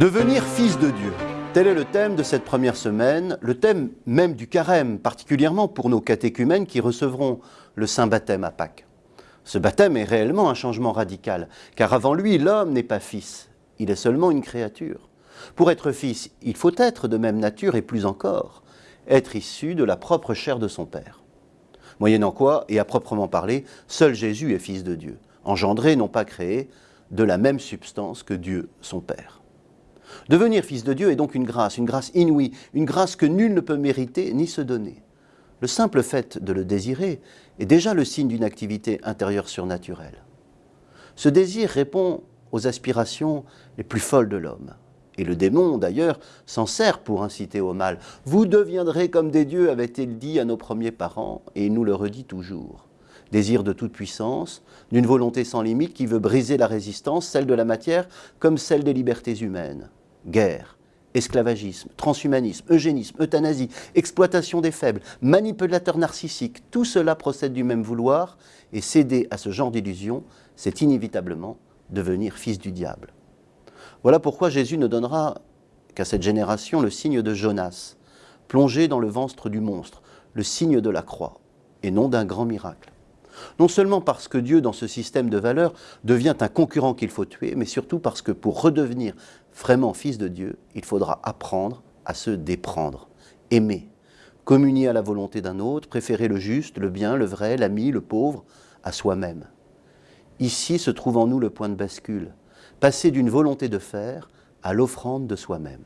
Devenir fils de Dieu. Tel est le thème de cette première semaine, le thème même du carême, particulièrement pour nos catéchumènes qui recevront le saint baptême à Pâques. Ce baptême est réellement un changement radical, car avant lui, l'homme n'est pas fils, il est seulement une créature. Pour être fils, il faut être de même nature et plus encore, être issu de la propre chair de son Père. Moyennant quoi, et à proprement parler, seul Jésus est fils de Dieu, engendré, non pas créé, de la même substance que Dieu, son Père. Devenir fils de Dieu est donc une grâce, une grâce inouïe, une grâce que nul ne peut mériter ni se donner. Le simple fait de le désirer est déjà le signe d'une activité intérieure surnaturelle. Ce désir répond aux aspirations les plus folles de l'homme. Et le démon, d'ailleurs, s'en sert pour inciter au mal. Vous deviendrez comme des dieux, avait-il dit à nos premiers parents, et il nous le redit toujours. Désir de toute puissance, d'une volonté sans limite qui veut briser la résistance, celle de la matière comme celle des libertés humaines. Guerre, esclavagisme, transhumanisme, eugénisme, euthanasie, exploitation des faibles, manipulateur narcissique, tout cela procède du même vouloir, et céder à ce genre d'illusion, c'est inévitablement devenir fils du diable. Voilà pourquoi Jésus ne donnera qu'à cette génération le signe de Jonas, plongé dans le ventre du monstre, le signe de la croix, et non d'un grand miracle. Non seulement parce que Dieu, dans ce système de valeurs, devient un concurrent qu'il faut tuer, mais surtout parce que pour redevenir vraiment fils de Dieu, il faudra apprendre à se déprendre, aimer, communier à la volonté d'un autre, préférer le juste, le bien, le vrai, l'ami, le pauvre, à soi-même. Ici se trouve en nous le point de bascule, passer d'une volonté de faire à l'offrande de soi-même.